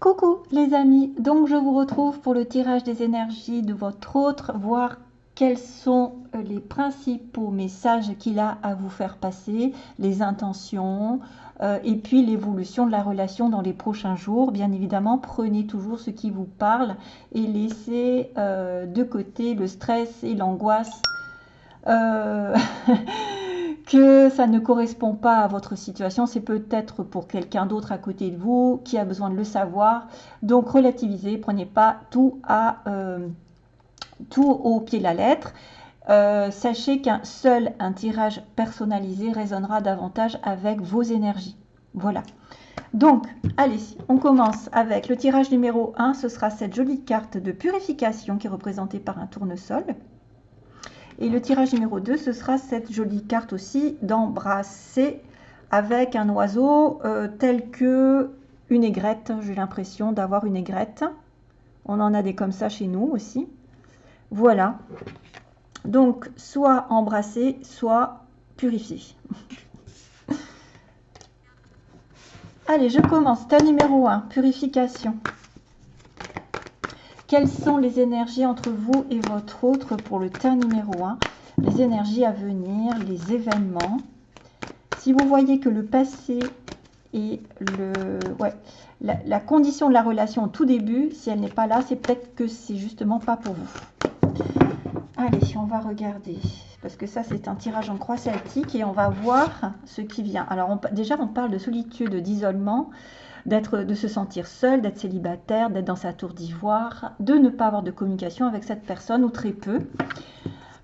Coucou les amis, donc je vous retrouve pour le tirage des énergies de votre autre, voir quels sont euh, les principaux messages qu'il a à vous faire passer, les intentions euh, et puis l'évolution de la relation dans les prochains jours. Bien évidemment, prenez toujours ce qui vous parle et laissez euh, de côté le stress et l'angoisse. que ça ne correspond pas à votre situation, c'est peut-être pour quelqu'un d'autre à côté de vous qui a besoin de le savoir. Donc relativisez, prenez pas tout, à, euh, tout au pied de la lettre. Euh, sachez qu'un seul un tirage personnalisé résonnera davantage avec vos énergies. Voilà. Donc, allez, on commence avec le tirage numéro 1. Ce sera cette jolie carte de purification qui est représentée par un tournesol. Et le tirage numéro 2, ce sera cette jolie carte aussi d'embrasser avec un oiseau euh, tel que une aigrette. J'ai l'impression d'avoir une aigrette. On en a des comme ça chez nous aussi. Voilà. Donc, soit embrasser, soit purifier. Allez, je commence. Ta numéro 1, purification. Quelles sont les énergies entre vous et votre autre pour le tas numéro 1 Les énergies à venir, les événements. Si vous voyez que le passé et le, ouais, la, condition de la relation au tout début, si elle n'est pas là, c'est peut-être que c'est justement pas pour vous. Allez, on va regarder. Parce que ça, c'est un tirage en croix celtique et on va voir ce qui vient. Alors, déjà, on parle de solitude, d'isolement d'être, de se sentir seul, d'être célibataire, d'être dans sa tour d'ivoire, de ne pas avoir de communication avec cette personne ou très peu.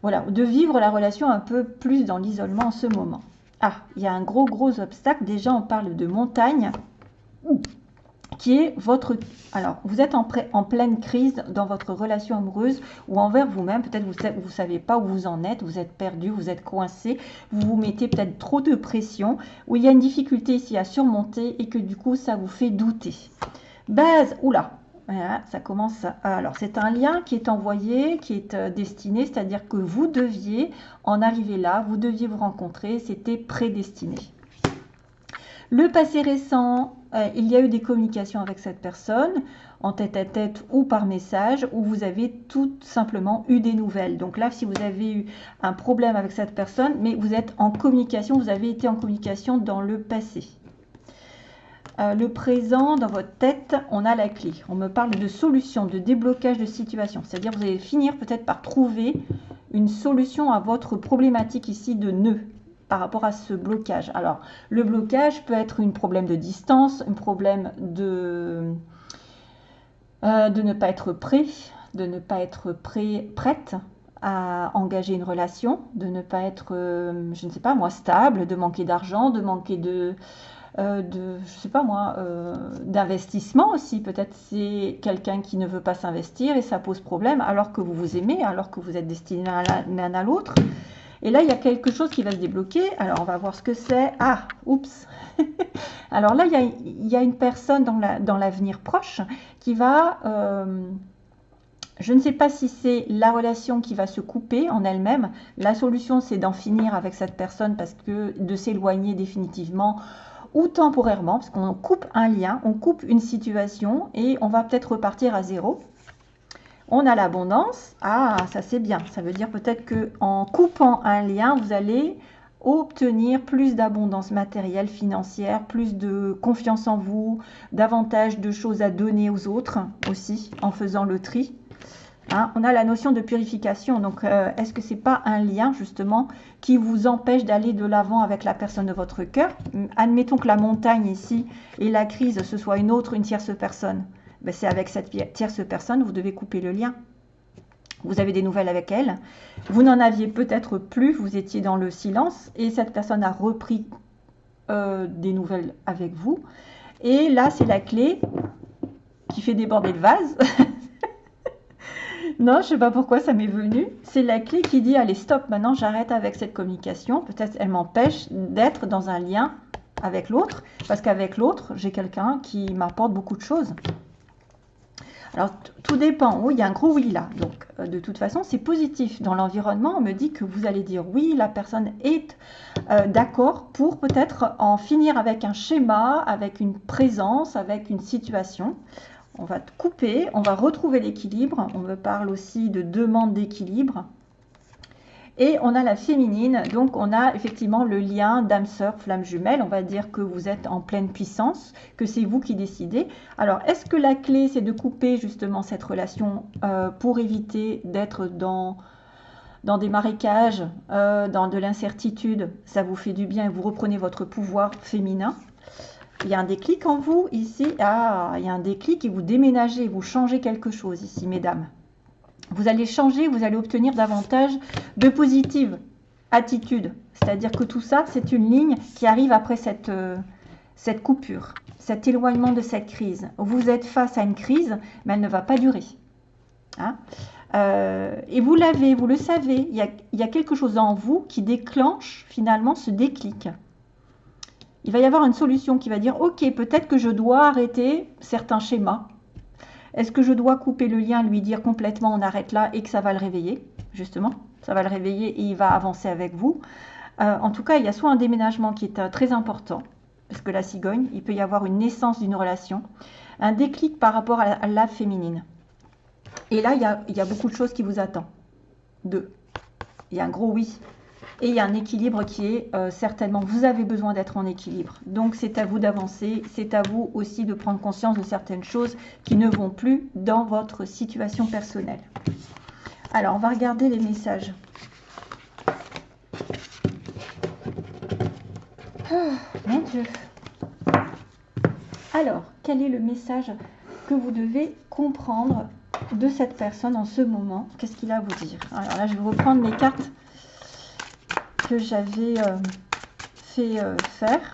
Voilà, de vivre la relation un peu plus dans l'isolement en ce moment. Ah, il y a un gros gros obstacle. Déjà, on parle de montagne qui est votre... Alors, vous êtes en, pleine crise dans votre relation amoureuse ou envers vous-même. Peut-être vous ne savez pas où vous en êtes, vous êtes perdu, vous êtes coincé, vous vous mettez peut-être trop de pression, ou il y a une difficulté ici à surmonter et que du coup, ça vous fait douter. Base, oula, ça commence. Alors, c'est un lien qui est envoyé, qui est euh, destiné, c'est-à-dire que vous deviez en arriver là, vous deviez vous rencontrer, c'était prédestiné. Le passé récent, euh, il y a eu des communications avec cette personne, en tête à tête ou par message, où vous avez tout simplement eu des nouvelles. Donc là, si vous avez eu un problème avec cette personne, mais vous êtes en communication, vous avez été en communication dans le passé. Euh, le présent, dans votre tête, on a la clé. On me parle de solution, de déblocage de situation. C'est-à-dire vous allez finir peut-être par trouver une solution à votre problématique ici de nœud par rapport à ce blocage. Alors, le blocage peut être un problème de distance, un problème de, euh, de ne pas être prêt, de ne pas être prêt, prête à engager une relation, de ne pas être, euh, je ne sais pas moi, stable, de manquer d'argent, de manquer de, euh, de, sais pas moi, d'investissement aussi. Peut-être c'est quelqu'un qui ne veut pas s'investir et ça pose problème alors que vous vous aimez, alors que vous êtes destiné l'un à l'autre. Et là, il y a quelque chose qui va se débloquer. Alors, on va voir ce que c'est. Ah, oups. Alors là, il y, a, une personne dans l'avenir proche qui va... Euh, je ne sais pas si c'est la relation qui va se couper en elle-même. La solution, c'est d'en finir avec cette personne parce que de s'éloigner définitivement ou temporairement, parce qu'on coupe un lien, on coupe une situation et on va peut-être repartir à zéro on a l'abondance. Ah, ça c'est bien. Ça veut dire peut-être que en coupant un lien, vous allez obtenir plus d'abondance matérielle, financière, plus de confiance en vous, davantage de choses à donner aux autres aussi en faisant le tri. Hein, on a la notion de purification. Donc, euh, est-ce que ce n'est pas un lien justement qui vous empêche d'aller de l'avant avec la personne de votre cœur? Admettons que la montagne ici et la crise, ce soit une autre, une tierce personne. Ben, c'est avec cette tierce personne, vous devez couper le lien. Vous avez des nouvelles avec elle. Vous n'en aviez peut-être plus, vous étiez dans le silence et cette personne a repris euh, des nouvelles avec vous. Et là, c'est la clé qui fait déborder le vase. non, je ne sais pas pourquoi ça m'est venu. C'est la clé qui dit, allez, stop, maintenant j'arrête avec cette communication. Peut-être elle m'empêche d'être dans un lien avec l'autre. Parce qu'avec l'autre, j'ai quelqu'un qui m'apporte beaucoup de choses. Alors, tout dépend. Oui, il y a un gros oui là. Donc, euh, de toute façon, c'est positif. Dans l'environnement, on me dit que vous allez dire oui, la personne est euh, d'accord pour peut-être en finir avec un schéma, avec une présence, avec une situation. On va couper, on va retrouver l'équilibre. On me parle aussi de demande d'équilibre. Et on a la féminine, donc on a effectivement le lien d'âme-sœur, flamme jumelle. On va dire que vous êtes en pleine puissance, que c'est vous qui décidez. Alors, est-ce que la clé, c'est de couper justement cette relation euh, pour éviter d'être dans, dans des marécages, euh, dans de l'incertitude? Ça vous fait du bien et vous reprenez votre pouvoir féminin. Il y a un déclic en vous ici. Ah, il y a un déclic et vous déménagez, vous changez quelque chose ici, mesdames vous allez changer, vous allez obtenir davantage de positives attitudes. C'est-à-dire que tout ça, c'est une ligne qui arrive après cette, euh, coupure, cet éloignement de cette crise. Vous êtes face à une crise, mais elle ne va pas durer. Hein. Euh, et vous l'avez, vous le savez, il y a quelque chose en vous qui déclenche finalement ce déclic. Il va y avoir une solution qui va dire, ok, peut-être que je dois arrêter certains schémas, est-ce que je dois couper le lien, lui dire complètement on arrête là et que ça va le réveiller? Justement, ça va le réveiller et il va avancer avec vous. Euh, en tout cas, il y a soit un déménagement qui est euh, très important, parce que la cigogne, il peut y avoir une naissance d'une relation, un déclic par rapport à la, féminine. Et là, il y, a, il y, a, beaucoup de choses qui vous attendent. Deux. Il y a un gros oui et il y a un équilibre qui est euh, certainement, vous avez besoin d'être en équilibre. Donc c'est à vous d'avancer, c'est à vous aussi de prendre conscience de certaines choses qui ne vont plus dans votre situation personnelle. Alors on va regarder les messages. Oh, mon Dieu. Alors, quel est le message que vous devez comprendre de cette personne en ce moment? Qu'est-ce qu'il a à vous dire? Alors là, je vais reprendre mes cartes que j'avais euh, fait euh, faire,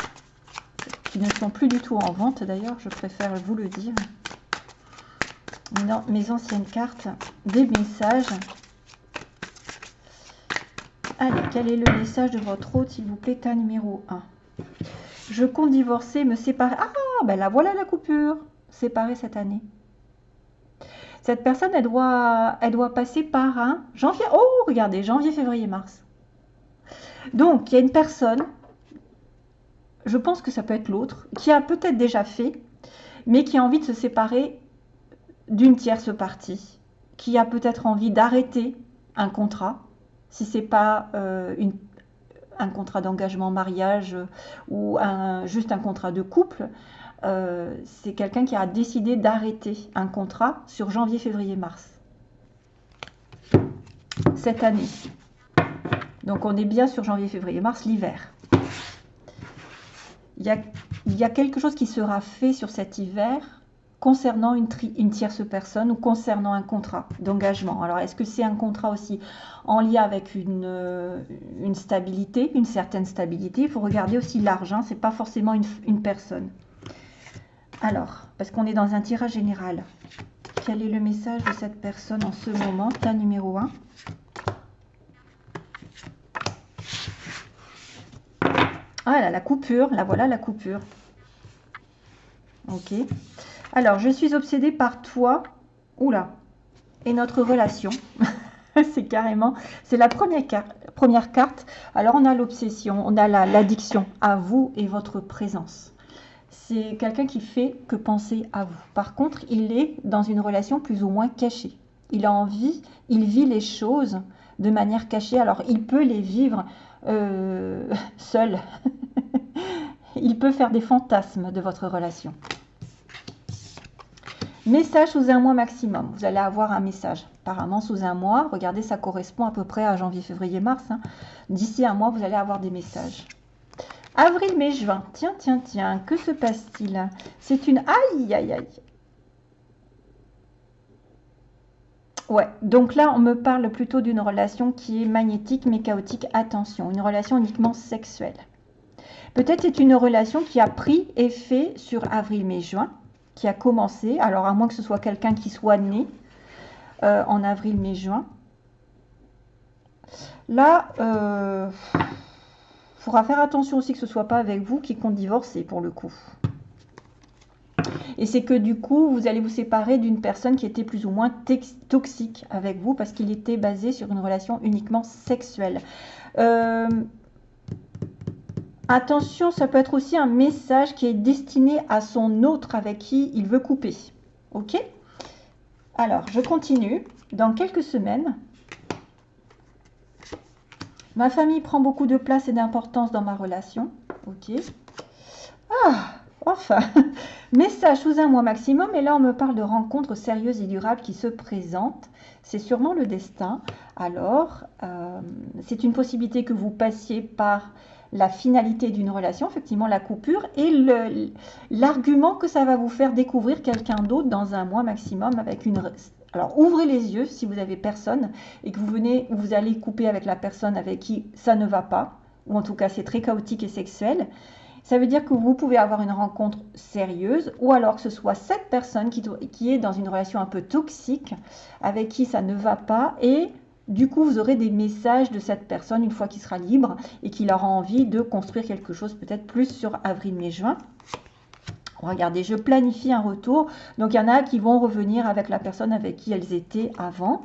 qui ne sont plus du tout en vente d'ailleurs, je préfère vous le dire. Non, mes anciennes cartes, des messages. Allez, quel est le message de votre hôte, s'il vous plaît, tas numéro 1 Je compte divorcer, me séparer. Ah, ben là, voilà la coupure. Séparer cette année. Cette personne, elle doit, elle doit passer par un janvier. Oh, regardez, janvier, février, mars. Donc, il y a une personne, je pense que ça peut être l'autre, qui a peut-être déjà fait, mais qui a envie de se séparer d'une tierce partie, qui a peut-être envie d'arrêter un contrat, si ce n'est pas euh, un contrat d'engagement mariage ou juste un contrat de couple. Euh, c'est quelqu'un qui a décidé d'arrêter un contrat sur janvier, février, mars. Cette année. Donc on est bien sur janvier, février, mars, l'hiver. Il y, a, quelque chose qui sera fait sur cet hiver concernant une, tierce personne ou concernant un contrat d'engagement. Alors, est-ce que c'est un contrat aussi en lien avec une, euh, stabilité, une certaine stabilité? Il faut regarder aussi l'argent, ce n'est pas forcément une, personne. Alors, parce qu'on est dans un tirage général, quel est le message de cette personne en ce moment? Cas numéro 1. Ah là, la coupure, là voilà la coupure. Ok. Alors, je suis obsédée par toi. Oula. Et notre relation. c'est carrément, c'est la première, carte, première carte. Alors, on a l'obsession, on a l'addiction à vous et votre présence. C'est quelqu'un qui fait que penser à vous. Par contre, il est dans une relation plus ou moins cachée. Il a envie, il vit les choses de manière cachée. Alors, il peut les vivre euh, seul. Il peut faire des fantasmes de votre relation. Message sous un mois maximum. Vous allez avoir un message. Apparemment sous un mois. Regardez, ça correspond à peu près à janvier, février, mars. Hein. D'ici un mois, vous allez avoir des messages. Avril, mai, juin. Tiens, tiens, tiens. Que se passe-t-il? C'est une... Aïe, aïe, aïe. Ouais, donc là, on me parle plutôt d'une relation qui est magnétique mais chaotique. Attention, une relation uniquement sexuelle. Peut-être c'est une relation qui a pris effet sur avril, mai, juin, qui a commencé. Alors, à moins que ce soit quelqu'un qui soit né euh, en avril, mai, juin. Là, il euh, faudra faire attention aussi que ce ne soit pas avec vous qui compte divorcer pour le coup. Et c'est que du coup, vous allez vous séparer d'une personne qui était plus ou moins toxique avec vous parce qu'il était basé sur une relation uniquement sexuelle. Euh, attention, ça peut être aussi un message qui est destiné à son autre avec qui il veut couper. Ok? Alors, je continue. Dans quelques semaines, ma famille prend beaucoup de place et d'importance dans ma relation. Ok? Ah, enfin, message sous un mois maximum. Et là, on me parle de rencontres sérieuses et durables qui se présentent. C'est sûrement le destin. Alors, euh, c'est une possibilité que vous passiez par la finalité d'une relation, effectivement la coupure, et l'argument que ça va vous faire découvrir quelqu'un d'autre dans un mois maximum avec une... Alors ouvrez les yeux si vous avez personne et que vous venez, vous allez couper avec la personne avec qui ça ne va pas, ou en tout cas c'est très chaotique et sexuel. Ça veut dire que vous pouvez avoir une rencontre sérieuse ou alors que ce soit cette personne qui, qui est dans une relation un peu toxique avec qui ça ne va pas et du coup, vous aurez des messages de cette personne une fois qu'il sera libre et qu'il aura envie de construire quelque chose peut-être plus sur avril, mai, juin. Regardez, je planifie un retour. Donc, il y en a qui vont revenir avec la personne avec qui elles étaient avant.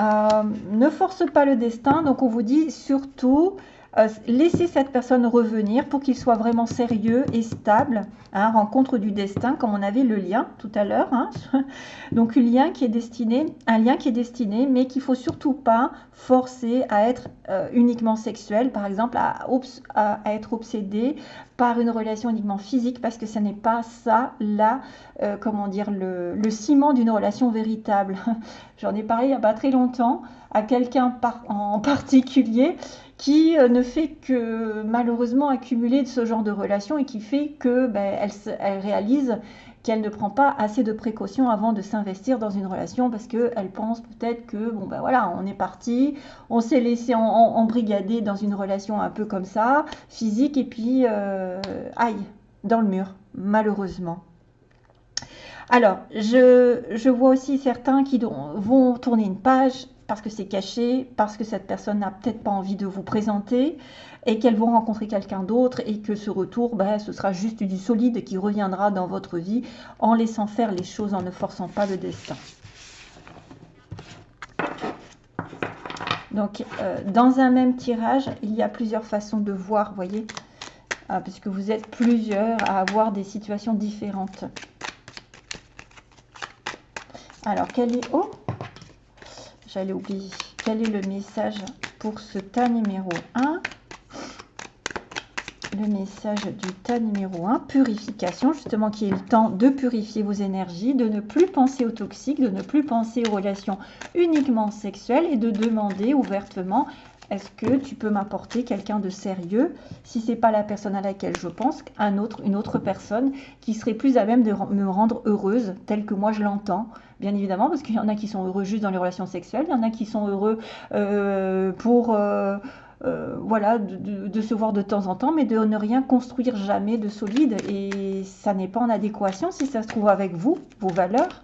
Euh, ne force pas le destin. Donc, on vous dit surtout, euh, laissez cette personne revenir pour qu'il soit vraiment sérieux et stable. Hein, rencontre du destin, comme on avait le lien tout à l'heure. Hein. Donc un lien qui est destiné, un lien qui est destiné, mais qu'il faut surtout pas forcer à être euh, uniquement sexuel, par exemple, à, être obsédé par une relation uniquement physique, parce que ce n'est pas ça là, euh, comment dire, le, le ciment d'une relation véritable. J'en ai parlé il n'y a pas très longtemps à quelqu'un en particulier qui euh, ne fait que malheureusement accumuler de ce genre de relations et qui fait que ben, elle, réalise qu'elle ne prend pas assez de précautions avant de s'investir dans une relation parce qu'elle pense peut-être que bon ben voilà on est parti, on s'est laissé embrigader dans une relation un peu comme ça, physique et puis euh, aïe dans le mur malheureusement. Alors, je, vois aussi certains qui vont tourner une page parce que c'est caché, parce que cette personne n'a peut-être pas envie de vous présenter et qu'elles vont rencontrer quelqu'un d'autre et que ce retour, ben, ce sera juste du solide qui reviendra dans votre vie en laissant faire les choses, en ne forçant pas le destin. Donc, euh, dans un même tirage, il y a plusieurs façons de voir, voyez, ah, puisque vous êtes plusieurs à avoir des situations différentes. Alors, quel est... Oh j'allais oublier. Quel est le message pour ce tas numéro 1 le message du tas numéro 1, purification, justement qui est le temps de purifier vos énergies, de ne plus penser aux toxiques, de ne plus penser aux relations uniquement sexuelles et de demander ouvertement est-ce que tu peux m'apporter quelqu'un de sérieux? Si c'est pas la personne à laquelle je pense, un autre, une autre personne qui serait plus à même de me rendre heureuse, telle que moi je l'entends, bien évidemment, parce qu'il y en a qui sont heureux juste dans les relations sexuelles, il y en a qui sont heureux euh, pour euh, euh, voilà, de, se voir de temps en temps, mais de ne rien construire jamais de solide. Et ça n'est pas en adéquation si ça se trouve avec vous, vos valeurs.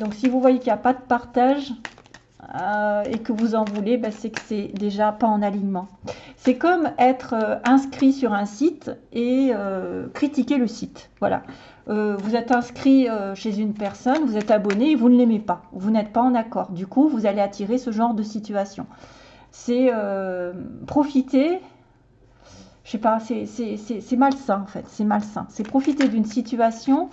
donc si vous voyez qu'il n'y a pas de partage, euh, et que vous en voulez, ben, c'est que c'est déjà pas en alignement. C'est comme être euh, inscrit sur un site et euh, critiquer le site. Voilà. vous êtes inscrit chez une personne, vous êtes abonné et vous ne l'aimez pas. Vous n'êtes pas en accord. Du coup, vous allez attirer ce genre de situation. C'est profiter je sais pas, c'est malsain en fait, c'est malsain. C'est profiter d'une situation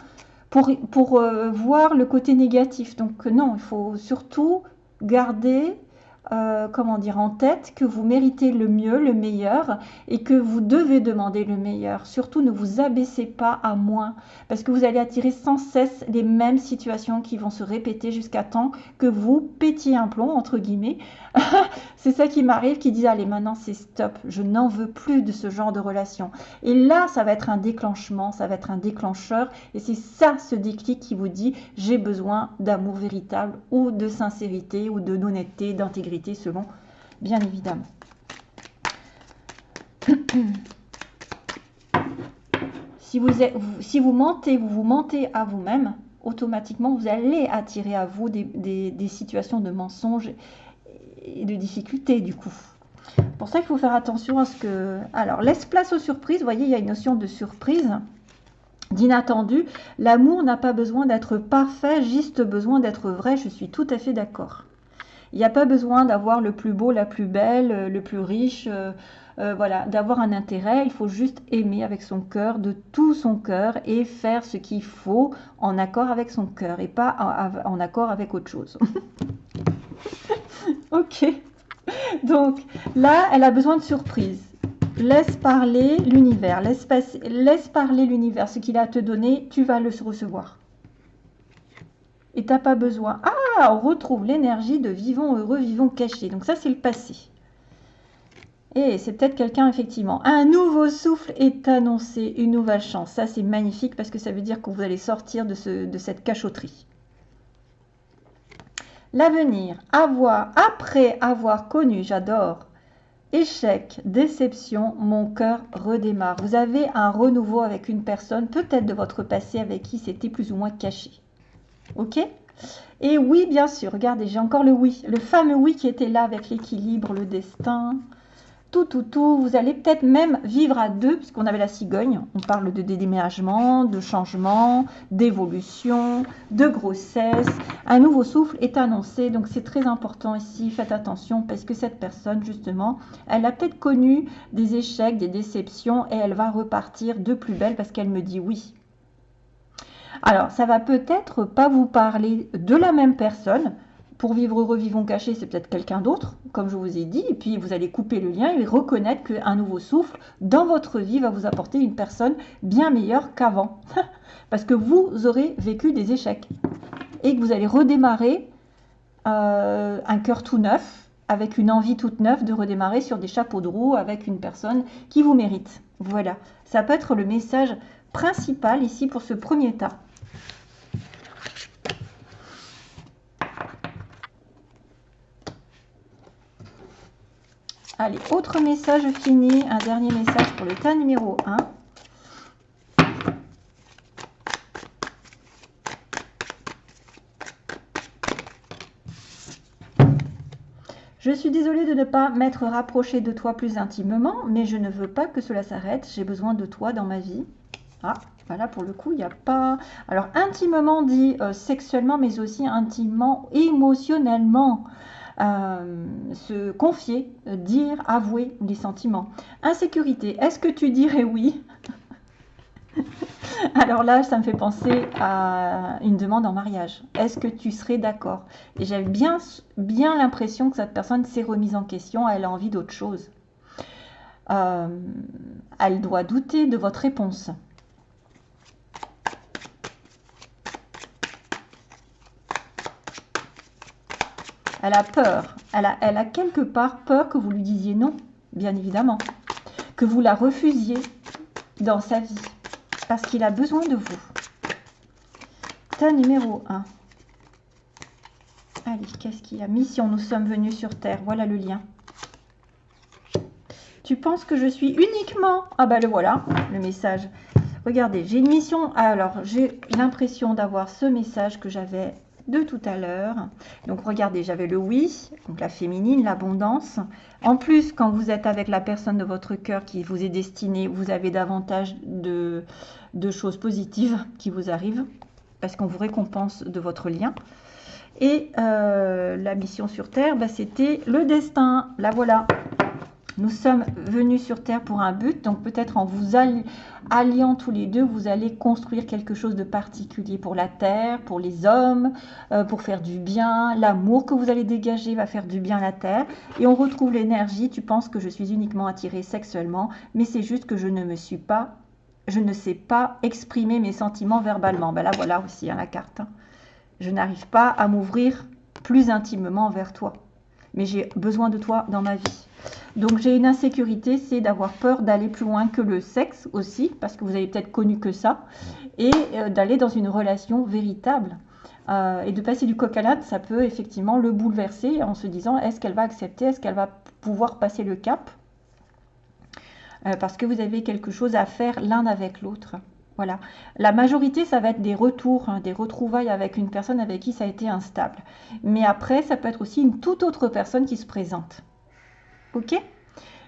pour, pour voir le côté négatif. Donc non, il faut surtout garder euh, comment dire, en tête que vous méritez le mieux, le meilleur et que vous devez demander le meilleur. Surtout, ne vous abaissez pas à moins parce que vous allez attirer sans cesse les mêmes situations qui vont se répéter jusqu'à temps que vous pétiez un plomb, entre guillemets. c'est ça qui m'arrive, qui dit allez, maintenant c'est stop, je n'en veux plus de ce genre de relation. Et là, ça va être un déclenchement, ça va être un déclencheur et c'est ça ce déclic qui vous dit j'ai besoin d'amour véritable ou de sincérité ou d'honnêteté, d'intégrité selon, bien évidemment. si, vous êtes, si vous mentez, vous vous mentez à vous-même, automatiquement, vous allez attirer à vous des, situations de mensonges et de difficultés, du coup. Pour ça qu'il faut faire attention à ce que... Alors, laisse place aux surprises. Voyez, il y une notion de surprise. d'inattendu. L'amour n'a pas besoin d'être parfait, juste besoin d'être vrai. Je suis tout à fait d'accord. Il n'y a pas besoin d'avoir le plus beau, la plus belle, euh, le plus riche, euh, euh, voilà, d'avoir un intérêt. Il faut juste aimer avec son cœur, de tout son cœur, et faire ce qu'il faut en accord avec son cœur et pas en, accord avec autre chose. ok. Donc là, elle a besoin de surprise. Laisse parler l'univers, laisse, laisse parler l'univers. Ce qu'il a à te donner, tu vas le recevoir. Et tu n'as pas besoin. Ah, on retrouve l'énergie de vivons heureux, vivons cachés. Donc ça, c'est le passé. Et c'est peut-être quelqu'un, effectivement. Un nouveau souffle est annoncé, une nouvelle chance. Ça, c'est magnifique parce que ça veut dire que vous allez sortir de, ce, de cette cachotterie. L'avenir, avoir, après avoir connu, j'adore, échec, déception, mon cœur redémarre. Vous avez un renouveau avec une personne, peut-être de votre passé, avec qui c'était plus ou moins caché. Ok Et oui, bien sûr, regardez, j'ai encore le oui. Le fameux oui qui était là avec l'équilibre, le destin, tout, tout, tout. Vous allez peut-être même vivre à deux, puisqu'on avait la cigogne. On parle de déménagement, de changement, d'évolution, de grossesse. Un nouveau souffle est annoncé, donc c'est très important ici. Faites attention, parce que cette personne, justement, elle a peut-être connu des échecs, des déceptions, et elle va repartir de plus belle parce qu'elle me dit oui. Alors, ça va peut-être pas vous parler de la même personne, pour vivre heureux, vivons cachés, c'est peut-être quelqu'un d'autre, comme je vous ai dit, et puis vous allez couper le lien et reconnaître qu'un nouveau souffle dans votre vie va vous apporter une personne bien meilleure qu'avant. Parce que vous aurez vécu des échecs et que vous allez redémarrer euh, un cœur tout neuf, avec une envie toute neuve de redémarrer sur des chapeaux de roue avec une personne qui vous mérite. Voilà, ça peut être le message principal ici pour ce premier tas. Allez, autre message fini, un dernier message pour le tas numéro 1. Je suis désolée de ne pas m'être rapprochée de toi plus intimement, mais je ne veux pas que cela s'arrête. J'ai besoin de toi dans ma vie. Ah, voilà, pour le coup, il n'y a pas... Alors, intimement dit euh, sexuellement, mais aussi intimement émotionnellement. Euh, se confier, euh, dire, avouer les sentiments. Insécurité, est-ce que tu dirais oui? Alors là, ça me fait penser à une demande en mariage. Est-ce que tu serais d'accord? Et j'ai bien, bien l'impression que cette personne s'est remise en question, elle a envie d'autre chose. Elle doit douter de votre réponse. Elle a peur. Elle a, quelque part peur que vous lui disiez non, bien évidemment. Que vous la refusiez dans sa vie. Parce qu'il a besoin de vous. Ta numéro 1. Allez, qu'est-ce qu'il y a? Mission, nous sommes venus sur Terre. Voilà le lien. Tu penses que je suis uniquement... Ah bah le voilà, le message. Regardez, j'ai une mission. Alors, j'ai l'impression d'avoir ce message que j'avais de tout à l'heure. Donc regardez, j'avais le oui, donc la féminine, l'abondance. En plus, quand vous êtes avec la personne de votre cœur qui vous est destinée, vous avez davantage de, choses positives qui vous arrivent parce qu'on vous récompense de votre lien. Et euh, la mission sur Terre, bah, c'était le destin. La voilà. Nous sommes venus sur Terre pour un but, donc peut-être en vous alliant tous les deux, vous allez construire quelque chose de particulier pour la Terre, pour les hommes, euh, pour faire du bien. L'amour que vous allez dégager va faire du bien à la Terre. Et on retrouve l'énergie, tu penses que je suis uniquement attirée sexuellement, mais c'est juste que je ne me suis pas, je ne sais pas exprimer mes sentiments verbalement. Ben là, voilà aussi hein, la carte. Hein. Je n'arrive pas à m'ouvrir plus intimement vers toi, mais j'ai besoin de toi dans ma vie. Donc j'ai une insécurité, c'est d'avoir peur d'aller plus loin que le sexe aussi, parce que vous avez peut-être connu que ça, et euh, d'aller dans une relation véritable. Euh, et de passer du coq à l'âne, ça peut effectivement le bouleverser en se disant est-ce qu'elle va accepter, est-ce qu'elle va pouvoir passer le cap euh, Parce que vous avez quelque chose à faire l'un avec l'autre. Voilà. La majorité, ça va être des retours, hein, des retrouvailles avec une personne avec qui ça a été instable. Mais après, ça peut être aussi une toute autre personne qui se présente. Ok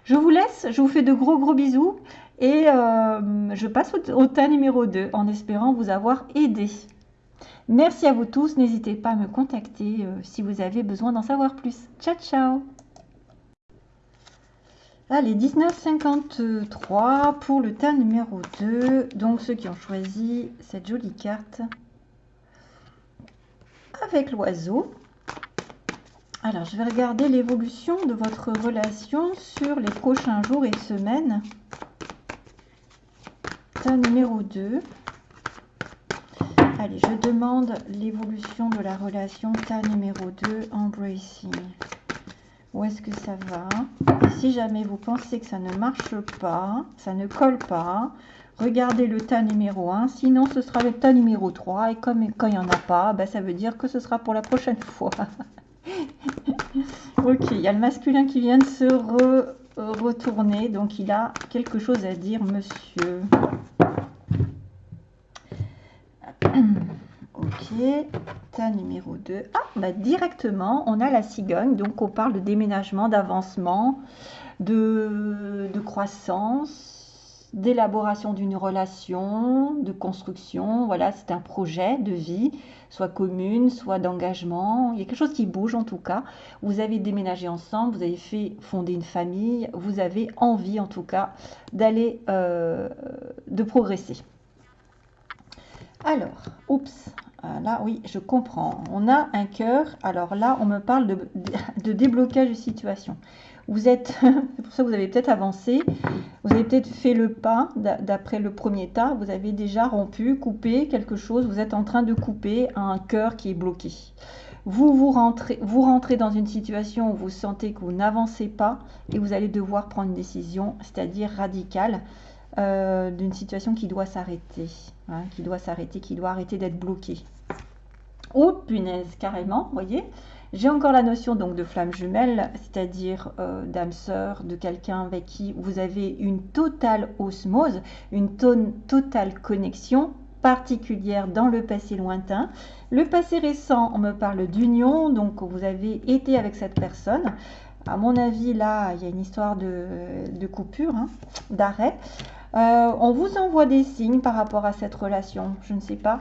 Je vous laisse, je vous fais de gros gros bisous Et euh, je passe au, au tas numéro 2 en espérant vous avoir aidé. Merci à vous tous. N'hésitez pas à me contacter si vous avez besoin d'en savoir plus. Ciao, ciao Allez, 19,53 pour le tas numéro 2. Donc, ceux qui ont choisi cette jolie carte avec l'oiseau. Alors, je vais regarder l'évolution de votre relation sur les prochains jours et semaines. Tas numéro 2. Allez, je demande l'évolution de la relation tas numéro 2, embracing où est-ce que ça va? si jamais vous pensez que ça ne marche pas, ça ne colle pas, regardez le tas numéro 1. Sinon, ce sera le tas numéro 3. Et comme quand il n'y en a pas, ben, ça veut dire que ce sera pour la prochaine fois. Ok, il y a le masculin qui vient de se retourner. Donc, il a quelque chose à dire, monsieur. Ok, tas numéro 2. Ah, bah directement, on a la cigogne. Donc, on parle de déménagement, d'avancement, de, croissance, d'élaboration d'une relation, de construction. Voilà, c'est un projet de vie, soit commune, soit d'engagement. Il y a quelque chose qui bouge en tout cas. Vous avez déménagé ensemble, vous avez fait fonder une famille, vous avez envie en tout cas d'aller, euh, de progresser. Alors, oups, ah, là, oui, je comprends. On a un cœur. Alors là, on me parle de, déblocage de situation. Vous êtes, c'est pour ça que vous avez peut-être avancé. Vous avez peut-être fait le pas d'après le premier tas. Vous avez déjà rompu, coupé quelque chose. Vous êtes en train de couper un cœur qui est bloqué. Vous, vous rentrez, vous rentrez dans une situation où vous sentez que vous n'avancez pas et vous allez devoir prendre une décision, c'est-à-dire radicale. Euh, d'une situation qui doit s'arrêter, hein, qui doit s'arrêter, qui doit arrêter d'être bloquée. Oh punaise, carrément, voyez? J'ai encore la notion donc de flamme jumelle, c'est-à-dire euh, d'âme sœur, de quelqu'un avec qui vous avez une totale osmose, une totale connexion particulière dans le passé lointain. Le passé récent, on me parle d'union, donc vous avez été avec cette personne. À mon avis, là, il y a une histoire de, coupure, hein, d'arrêt. Euh, on vous envoie des signes par rapport à cette relation, je ne sais pas.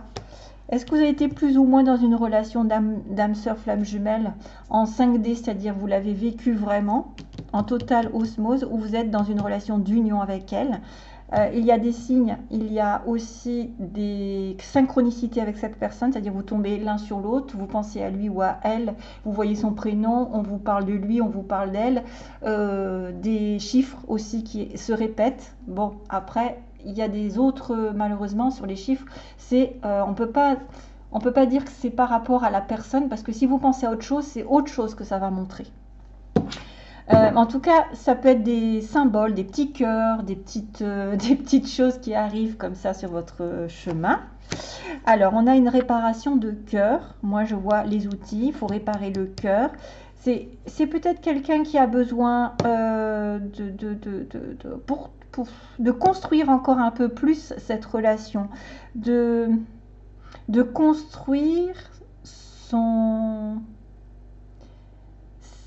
Est-ce que vous avez été plus ou moins dans une relation d'âme sœur flamme jumelle en 5D, c'est-à-dire vous l'avez vécu vraiment en totale osmose, ou vous êtes dans une relation d'union avec elle? Euh, il y a des signes, il y a aussi des synchronicités avec cette personne, c'est-à-dire vous tombez l'un sur l'autre, vous pensez à lui ou à elle, vous voyez son prénom, on vous parle de lui, on vous parle d'elle, euh, des chiffres aussi qui se répètent. Bon, après, il y a des autres, malheureusement, sur les chiffres, c'est euh, on peut pas... On ne peut pas dire que c'est par rapport à la personne parce que si vous pensez à autre chose, c'est autre chose que ça va montrer. Euh, en tout cas, ça peut être des symboles, des petits cœurs, des petites, euh, des petites choses qui arrivent comme ça sur votre chemin. Alors, on a une réparation de cœur. Moi, je vois les outils. Il faut réparer le cœur. C'est peut-être quelqu'un qui a besoin euh, de, de, de, pour, pour, de construire encore un peu plus cette relation, de, de construire son,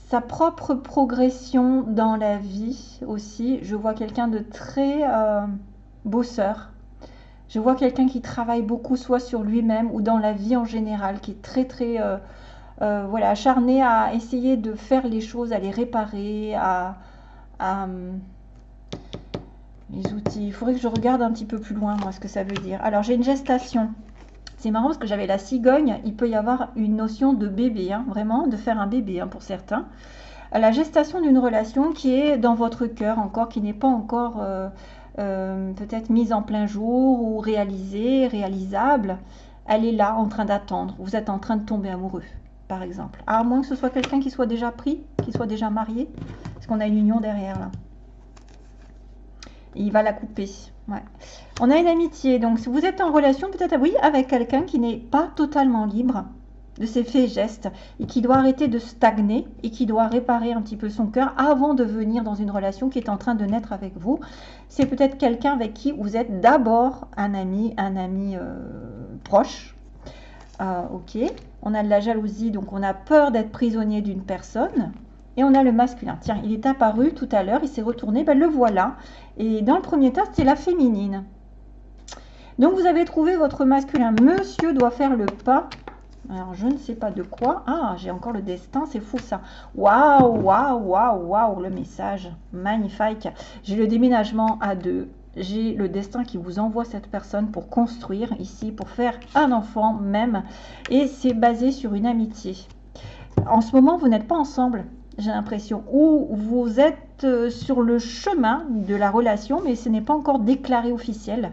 sa propre progression dans la vie aussi. Je vois quelqu'un de très euh, bosseur. Je vois quelqu'un qui travaille beaucoup soit sur lui-même ou dans la vie en général, qui est très très euh, euh, voilà, acharné à essayer de faire les choses, à les réparer, à, les outils. Il faudrait que je regarde un petit peu plus loin moi ce que ça veut dire. Alors j'ai une gestation. C'est marrant parce que j'avais la cigogne, il peut y avoir une notion de bébé, hein, vraiment, de faire un bébé hein, pour certains. La gestation d'une relation qui est dans votre cœur encore, qui n'est pas encore euh, euh, peut-être mise en plein jour ou réalisée, réalisable, elle est là en train d'attendre. Vous êtes en train de tomber amoureux, par exemple. À moins que ce soit quelqu'un qui soit déjà pris, qui soit déjà marié, parce qu'on a une union derrière là. il va la couper. On a une amitié, donc si vous êtes en relation peut-être oui, avec quelqu'un qui n'est pas totalement libre de ses faits et gestes et qui doit arrêter de stagner et qui doit réparer un petit peu son cœur avant de venir dans une relation qui est en train de naître avec vous. C'est peut-être quelqu'un avec qui vous êtes d'abord un ami, un ami euh, proche. Euh, ok, on a de la jalousie, donc on a peur d'être prisonnier d'une personne. et on a le masculin. Tiens, il est apparu tout à l'heure, il s'est retourné, ben le voilà. Et dans le premier tas, c'est la féminine. Donc vous avez trouvé votre masculin. Monsieur doit faire le pas. Alors je ne sais pas de quoi. Ah, j'ai encore le destin, c'est fou ça. Waouh, waouh, waouh, waouh, le message. Magnifique. J'ai le déménagement à deux. J'ai le destin qui vous envoie cette personne pour construire ici, pour faire un enfant même. Et c'est basé sur une amitié. En ce moment, vous n'êtes pas ensemble j'ai l'impression, ou vous êtes euh, sur le chemin de la relation, mais ce n'est pas encore déclaré officiel.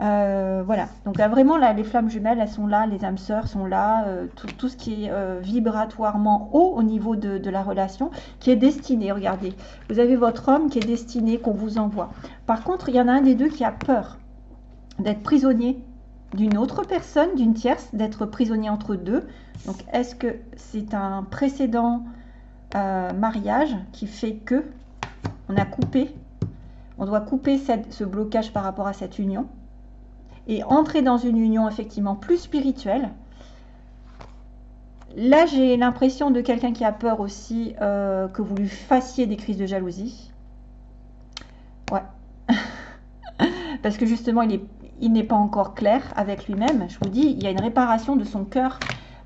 Euh, voilà, donc vraiment là, les flammes jumelles, elles sont là, les âmes sœurs sont là, euh, tout, ce qui est vibratoirement haut au niveau de, la relation, qui est destiné, regardez, vous avez votre homme qui est destiné, qu'on vous envoie. Par contre, il y en a un des deux qui a peur d'être prisonnier d'une autre personne, d'une tierce, d'être prisonnier entre deux. Donc, est-ce que c'est un précédent euh, mariage qui fait que on a coupé, on doit couper ce blocage par rapport à cette union? Et entrer dans une union effectivement plus spirituelle. Là, j'ai l'impression de quelqu'un qui a peur aussi euh, que vous lui fassiez des crises de jalousie. Ouais. Parce que justement, il n'est pas encore clair avec lui-même. Je vous dis, il y a une réparation de son cœur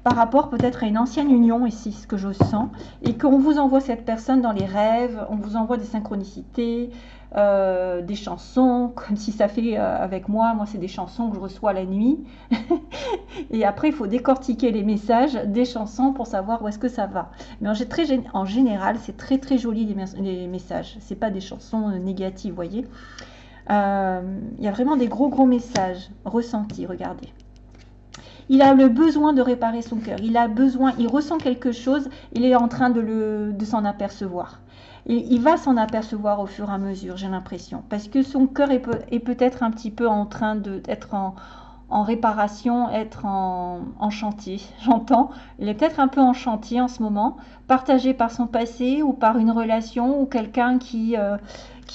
par rapport peut-être à une ancienne union ici, ce que je sens, et qu'on vous envoie cette personne dans les rêves, on vous envoie des synchronicités, euh, des chansons, comme si ça fait euh, avec moi, moi c'est des chansons que je reçois la nuit, et après il faut décortiquer les messages des chansons pour savoir où est-ce que ça va. Mais en, général, c'est très très joli les, les messages, c'est pas des chansons euh, négatives, voyez. Il y a vraiment des gros gros messages ressentis, regardez. Il a le besoin de réparer son cœur. Il a besoin, il ressent quelque chose, il est en train de, le, de s'en apercevoir. Et il va s'en apercevoir au fur et à mesure, j'ai l'impression. Parce que son cœur est, peut, être un petit peu en train d'être en, en réparation, être en, chantier. J'entends, il est peut-être un peu en chantier en ce moment, partagé par son passé ou par une relation ou quelqu'un qui, euh,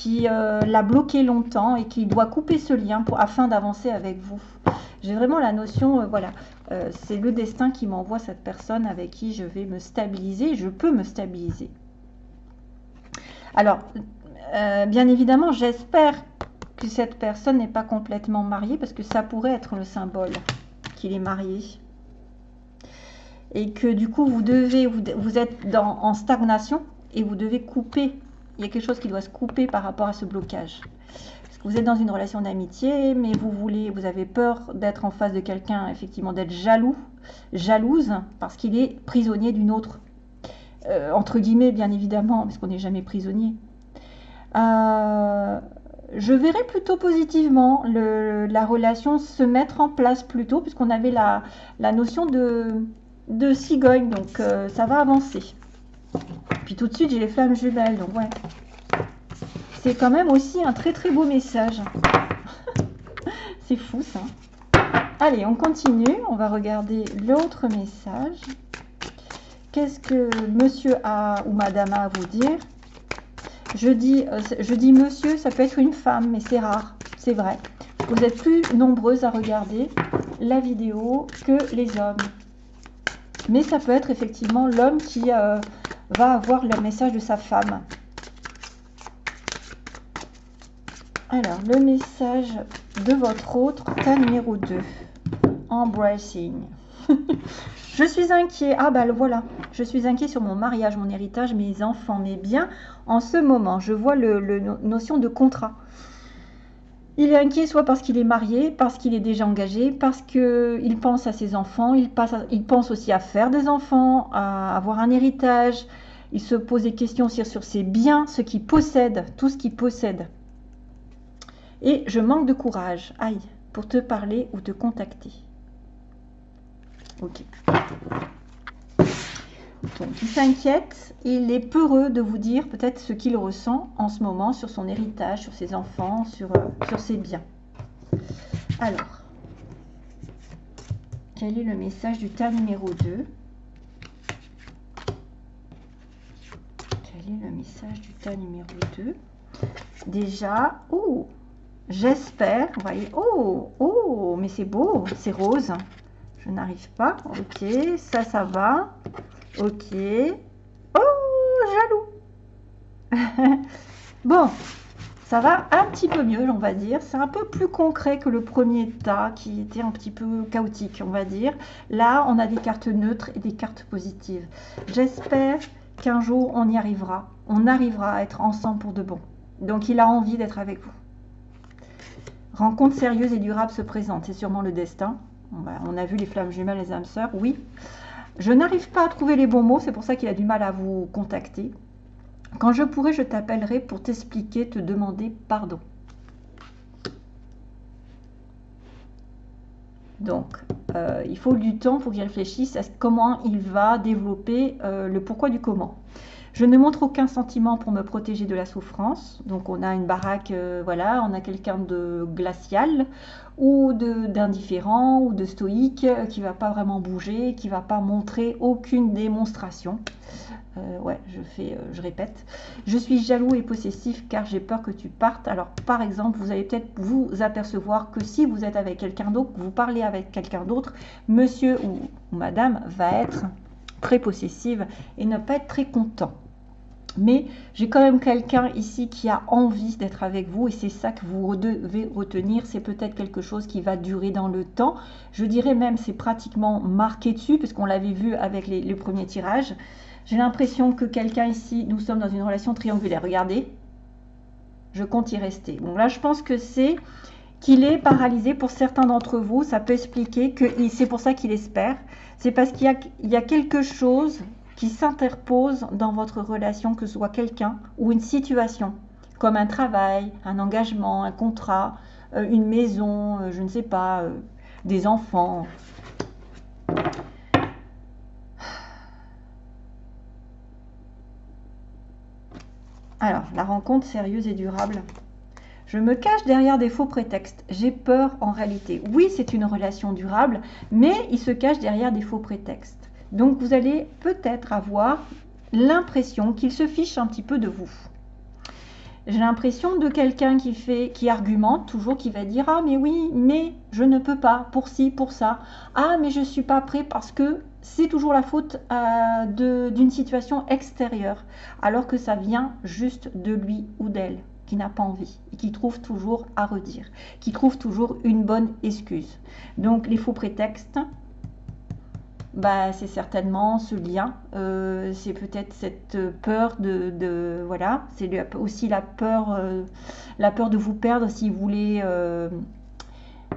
euh, l'a bloqué longtemps et qui doit couper ce lien afin d'avancer avec vous. J'ai vraiment la notion, euh, voilà, euh, c'est le destin qui m'envoie cette personne avec qui je vais me stabiliser, je peux me stabiliser. Alors, euh, bien évidemment, j'espère que cette personne n'est pas complètement mariée parce que ça pourrait être le symbole qu'il est marié. Et que du coup, vous devez, vous, êtes en stagnation et vous devez couper. Il y a quelque chose qui doit se couper par rapport à ce blocage vous êtes dans une relation d'amitié, mais vous voulez, vous avez peur d'être en face de quelqu'un, effectivement, d'être jaloux, jalouse, parce qu'il est prisonnier d'une autre. Euh, entre guillemets, bien évidemment, parce qu'on n'est jamais prisonnier. Euh, je verrais plutôt positivement la relation se mettre en place plutôt, puisqu'on avait la, notion de, cigogne, donc euh, ça va avancer. Puis tout de suite, j'ai les flammes jumelles, donc ouais, c'est quand même aussi un très très beau message. c'est fou ça. Allez, on continue. On va regarder l'autre message. Qu'est-ce que monsieur a ou madame a à vous dire? Je dis, euh, je dis monsieur, ça peut être une femme, mais c'est rare. C'est vrai. Vous êtes plus nombreuses à regarder la vidéo que les hommes. Mais ça peut être effectivement l'homme qui euh, va avoir le message de sa femme. Alors, le message de votre autre, cas numéro 2. Embracing. je suis inquiet. Ah bah voilà. Je suis inquiet sur mon mariage, mon héritage, mes enfants, mes biens. En ce moment, je vois le, notion de contrat. Il est inquiet soit parce qu'il est marié, parce qu'il est déjà engagé, parce qu'il pense à ses enfants, il, il pense aussi à faire des enfants, à avoir un héritage. Il se pose des questions aussi sur ses biens, ce qu'il possède, tout ce qu'il possède. Et je manque de courage, aïe, pour te parler ou te contacter. Ok. Donc, il s'inquiète, il est peureux de vous dire peut-être ce qu'il ressent en ce moment sur son héritage, sur ses enfants, sur, euh, ses biens. Alors, quel est le message du tas numéro 2 Quel est le message du tas numéro 2 Déjà, oh, J'espère, vous voyez, oh, oh, mais c'est beau, c'est rose. Je n'arrive pas, ok, ça, ça va, ok. Oh, jaloux. bon, ça va un petit peu mieux, on va dire. C'est un peu plus concret que le premier tas qui était un petit peu chaotique, on va dire. Là, on a des cartes neutres et des cartes positives. J'espère qu'un jour, on y arrivera. On arrivera à être ensemble pour de bon. Donc, il a envie d'être avec vous. Rencontre sérieuse et durable se présente. C'est sûrement le destin. On a vu les flammes jumelles, les âmes sœurs. Oui. Je n'arrive pas à trouver les bons mots. C'est pour ça qu'il a du mal à vous contacter. Quand je pourrai, je t'appellerai pour t'expliquer, te demander pardon. Donc, euh, il faut du temps pour qu'il réfléchisse à comment il va développer euh, le pourquoi du comment. Je ne montre aucun sentiment pour me protéger de la souffrance. Donc on a une baraque, euh, voilà, on a quelqu'un de glacial ou d'indifférent ou de stoïque qui va pas vraiment bouger, qui va pas montrer aucune démonstration. Euh, ouais, je fais, euh, je répète. Je suis jaloux et possessif car j'ai peur que tu partes. Alors, par exemple, vous allez peut-être vous apercevoir que si vous êtes avec quelqu'un d'autre, vous parlez avec quelqu'un d'autre, monsieur ou, madame va être très possessive et ne pas être très content. Mais j'ai quand même quelqu'un ici qui a envie d'être avec vous et c'est ça que vous devez retenir. C'est peut-être quelque chose qui va durer dans le temps. Je dirais même c'est pratiquement marqué dessus puisqu'on l'avait vu avec les, premiers tirages. J'ai l'impression que quelqu'un ici, nous sommes dans une relation triangulaire. Regardez, je compte y rester. Bon, là, je pense que c'est qu'il est paralysé pour certains d'entre vous. Ça peut expliquer que c'est pour ça qu'il espère. C'est parce qu'il y, a quelque chose qui s'interpose dans votre relation, que ce soit quelqu'un ou une situation, comme un travail, un engagement, un contrat, euh, une maison, euh, je ne sais pas, euh, des enfants. Alors, la rencontre sérieuse et durable. Je me cache derrière des faux prétextes. J'ai peur en réalité. Oui, c'est une relation durable, mais il se cache derrière des faux prétextes. Donc, vous allez peut-être avoir l'impression qu'il se fiche un petit peu de vous. J'ai l'impression de quelqu'un qui fait, qui argumente toujours, qui va dire ah mais oui, mais je ne peux pas pour ci, pour ça. Ah mais je suis pas prêt parce que c'est toujours la faute euh, d'une situation extérieure, alors que ça vient juste de lui ou d'elle qui n'a pas envie et qui trouve toujours à redire, qui trouve toujours une bonne excuse. Donc les faux prétextes, bah, c'est certainement ce lien, euh, c'est peut-être cette peur de, voilà, c'est aussi la peur, euh, la peur de vous perdre si vous voulez, euh,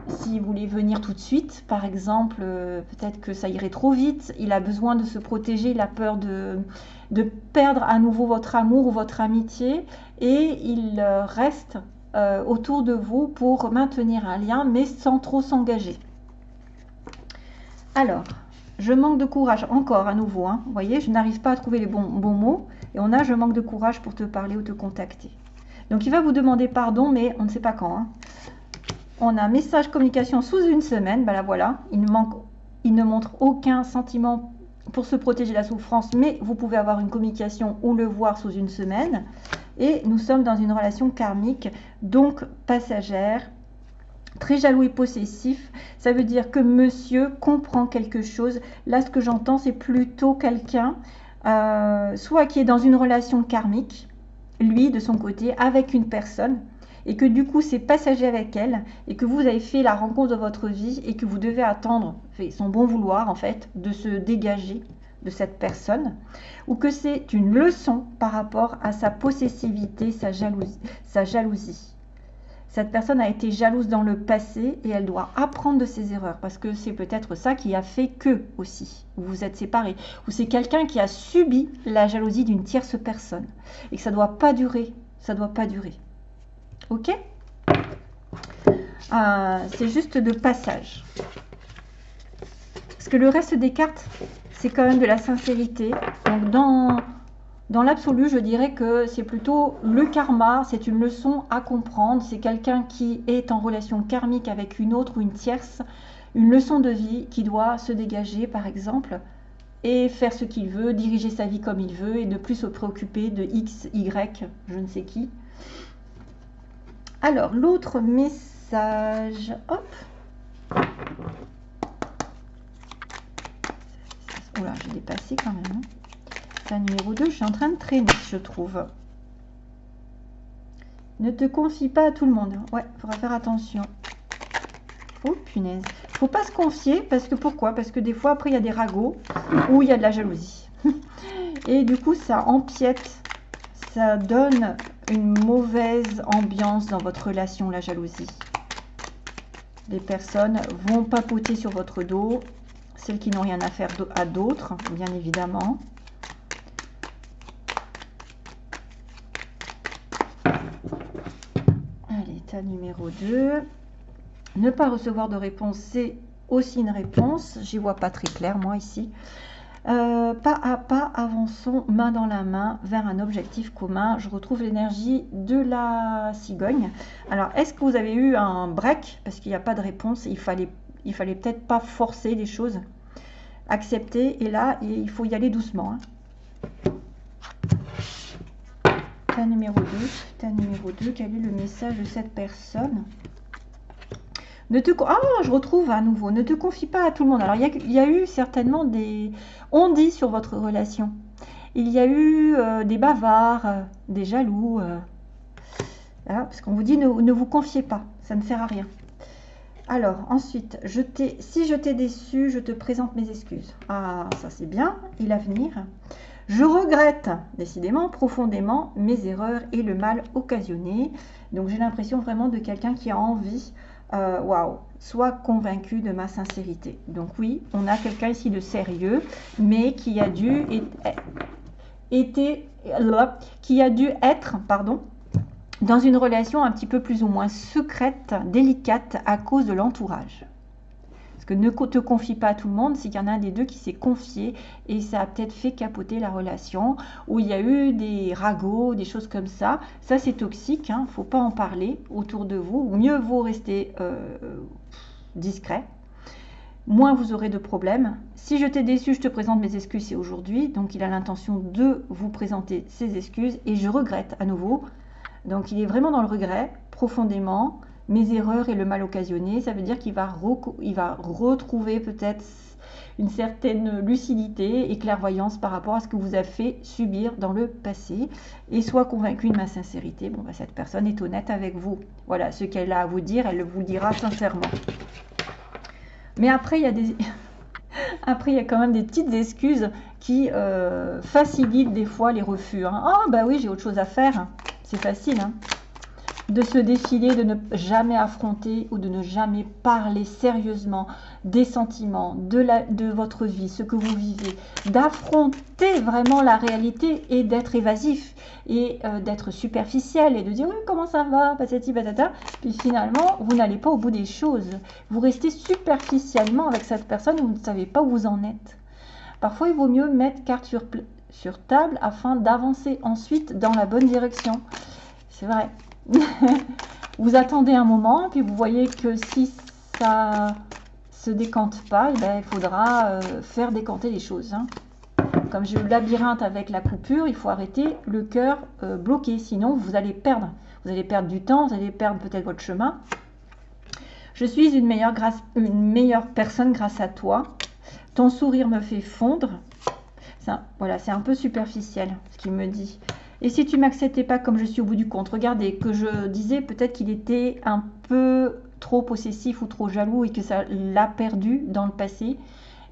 si vous voulez venir tout de suite, par exemple, peut-être que ça irait trop vite, il a besoin de se protéger, il a peur de, de perdre à nouveau votre amour ou votre amitié, et il reste autour de vous pour maintenir un lien, mais sans trop s'engager. Alors, je manque de courage, encore à nouveau, hein. vous voyez, je n'arrive pas à trouver les bons, mots, et on a je manque de courage pour te parler ou te contacter. Donc il va vous demander pardon, mais on ne sait pas quand. Hein. On a message communication sous une semaine, ben là voilà, il ne, il ne montre aucun sentiment pour se protéger de la souffrance, mais vous pouvez avoir une communication ou le voir sous une semaine. Et nous sommes dans une relation karmique, donc passagère, Très jaloux et possessif, ça veut dire que monsieur comprend quelque chose. Là, ce que j'entends, c'est plutôt quelqu'un, euh, soit qui est dans une relation karmique, lui, de son côté, avec une personne, et que du coup, c'est passager avec elle, et que vous avez fait la rencontre de votre vie, et que vous devez attendre, son bon vouloir, en fait, de se dégager de cette personne, ou que c'est une leçon par rapport à sa possessivité, sa jalousie. Sa jalousie. Cette personne a été jalouse dans le passé et elle doit apprendre de ses erreurs parce que c'est peut-être ça qui a fait que aussi vous vous êtes séparés ou c'est quelqu'un qui a subi la jalousie d'une tierce personne et que ça doit pas durer, ça doit pas durer. Ok? Euh, C'est juste de passage. Parce que le reste des cartes, c'est quand même de la sincérité. Donc dans dans l'absolu, je dirais que c'est plutôt le karma, c'est une leçon à comprendre. C'est quelqu'un qui est en relation karmique avec une autre ou une tierce, une leçon de vie qui doit se dégager, par exemple, et faire ce qu'il veut, diriger sa vie comme il veut et ne plus se préoccuper de X, Y, je ne sais qui. Alors, l'autre message, hop. Oula, j'ai dépassé quand même. Numéro 2, je suis en train de traîner, je trouve. Ne te confie pas à tout le monde. Ouais, il faudra faire attention. Oh, punaise. faut pas se confier, parce que pourquoi? Parce que des fois, après, il y a des ragots ou il y a de la jalousie. Et du coup, ça empiète, ça donne une mauvaise ambiance dans votre relation, la jalousie. Les personnes vont papoter sur votre dos, celles qui n'ont rien à faire à d'autres, bien évidemment. Numéro 2. Ne pas recevoir de réponse, c'est aussi une réponse. J'y vois pas très clair, moi, ici. Euh, pas à pas, avançons main dans la main vers un objectif commun. Je retrouve l'énergie de la cigogne. Alors, est-ce que vous avez eu un break? Parce qu'il n'y a pas de réponse. Il fallait, il fallait peut-être pas forcer les choses. Accepter. Et là, il faut y aller doucement. Hein. Numéro 2. Ta numéro 2. Quel est le message de cette personne? Ne te, ah, je retrouve à nouveau. Ne te confie pas à tout le monde. Alors, il y a, eu certainement des on dit sur votre relation. Il y a eu euh, des bavards, euh, des jaloux. Euh, parce qu'on vous dit ne, vous confiez pas. Ça ne sert à rien. Alors, ensuite, si je t'ai déçu, je te présente mes excuses. Ah, ça c'est bien. Et l'avenir? Je regrette, décidément, profondément, mes erreurs et le mal occasionné. Donc, j'ai l'impression vraiment de quelqu'un qui a envie euh, waouh, sois convaincu de ma sincérité. Donc oui, on a quelqu'un ici de sérieux, mais qui a dû qui a dû être, pardon, dans une relation un petit peu plus ou moins secrète, délicate à cause de l'entourage que ne te confie pas à tout le monde, c'est qu'il y en a un des deux qui s'est confié et ça a peut-être fait capoter la relation, où il y a eu des ragots, des choses comme ça. Ça, c'est toxique, hein, faut pas en parler autour de vous. Mieux vaut rester euh, discret. Moins vous aurez de problèmes. Si je t'ai déçu, je te présente mes excuses, c'est aujourd'hui. Donc, il a l'intention de vous présenter ses excuses et je regrette à nouveau. Donc, il est vraiment dans le regret, profondément mes erreurs et le mal occasionné, ça veut dire qu'il va, retrouver peut-être une certaine lucidité et clairvoyance par rapport à ce que vous avez fait subir dans le passé et soit convaincu de ma sincérité. Bon, bah, cette personne est honnête avec vous. Voilà, ce qu'elle a à vous dire, elle vous le dira sincèrement. Mais après, il y a des... A quand même des petites excuses qui euh, facilitent des fois les refus. Hein. Ah, bah oui, j'ai autre chose à faire. C'est facile. Hein de se défiler, de ne jamais affronter ou de ne jamais parler sérieusement des sentiments, de, la, de votre vie, ce que vous vivez, d'affronter vraiment la réalité et d'être évasif et euh, d'être superficiel et de dire oui comment ça va, patati patata, puis finalement vous n'allez pas au bout des choses. Vous restez superficiellement avec cette personne vous ne savez pas où vous en êtes. Parfois il vaut mieux mettre carte sur, sur table afin d'avancer ensuite dans la bonne direction. C'est vrai. vous attendez un moment, puis vous voyez que si ça se décante pas, eh ben, il faudra euh, faire décanter les choses. Hein. Comme j'ai eu le labyrinthe avec la coupure, il faut arrêter le cœur euh, bloqué, sinon vous allez perdre. Vous allez perdre du temps, vous allez perdre peut-être votre chemin. Je suis une meilleure, grâce, une meilleure personne grâce à toi. Ton sourire me fait fondre. voilà, c'est un peu superficiel ce qu'il me dit. Et si tu m'acceptais pas comme je suis au bout du compte, regardez, que je disais peut-être qu'il était un peu trop possessif ou trop jaloux et que ça l'a perdu dans le passé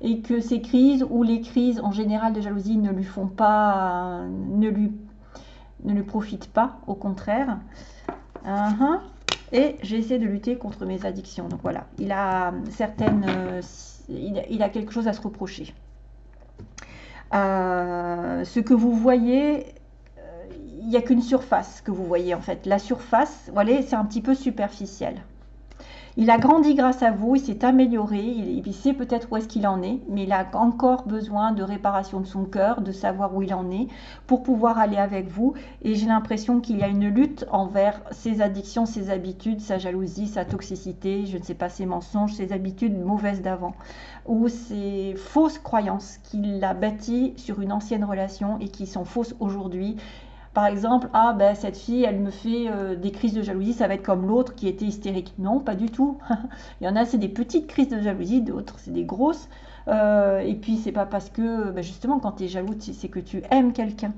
et que ces crises ou les crises en général de jalousie ne lui font pas, ne lui, ne lui profitent pas, au contraire. Uh-huh. Et j'essaie de lutter contre mes addictions. Donc voilà, il a certaines, il, a quelque chose à se reprocher. Euh, ce que vous voyez il n'y a qu'une surface que vous voyez en fait. La surface, voilà, c'est un petit peu superficiel. Il a grandi grâce à vous, il s'est amélioré, il, sait peut-être où est-ce qu'il en est, mais il a encore besoin de réparation de son cœur, de savoir où il en est, pour pouvoir aller avec vous. Et j'ai l'impression qu'il y a une lutte envers ses addictions, ses habitudes, sa jalousie, sa toxicité, je ne sais pas, ses mensonges, ses habitudes mauvaises d'avant, ou ses fausses croyances qu'il a bâties sur une ancienne relation et qui sont fausses aujourd'hui par exemple, ah ben cette fille, elle me fait euh, des crises de jalousie, ça va être comme l'autre qui était hystérique. Non, pas du tout. Il y en a, c'est des petites crises de jalousie, d'autres, c'est des grosses. Euh, et puis, c'est pas parce que, ben, justement, quand tu es jaloux, c'est que tu aimes quelqu'un.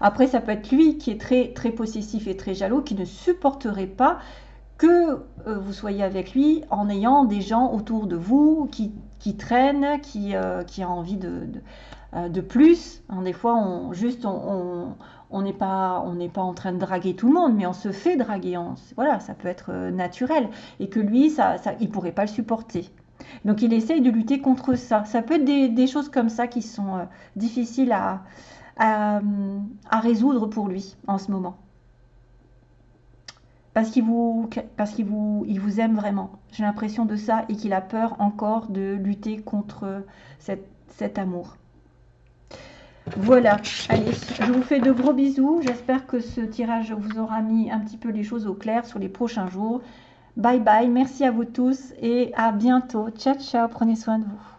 Après, ça peut être lui qui est très, très possessif et très jaloux, qui ne supporterait pas que euh, vous soyez avec lui en ayant des gens autour de vous qui, traînent, qui, euh, qui a envie de, plus. Hein, des fois, on, juste, on, n'est pas, on pas en train de draguer tout le monde, mais on se fait draguer. voilà, ça peut être euh, naturel. Et que lui, ça, ça, il pourrait pas le supporter. Donc il essaye de lutter contre ça. Ça peut être des, choses comme ça qui sont euh, difficiles à, à, résoudre pour lui en ce moment. Parce qu'il vous, parce vous, il vous aime vraiment. J'ai l'impression de ça et qu'il a peur encore de lutter contre cet amour. Voilà, allez, je vous fais de gros bisous. J'espère que ce tirage vous aura mis un petit peu les choses au clair sur les prochains jours. Bye bye, merci à vous tous et à bientôt. Ciao, ciao, prenez soin de vous.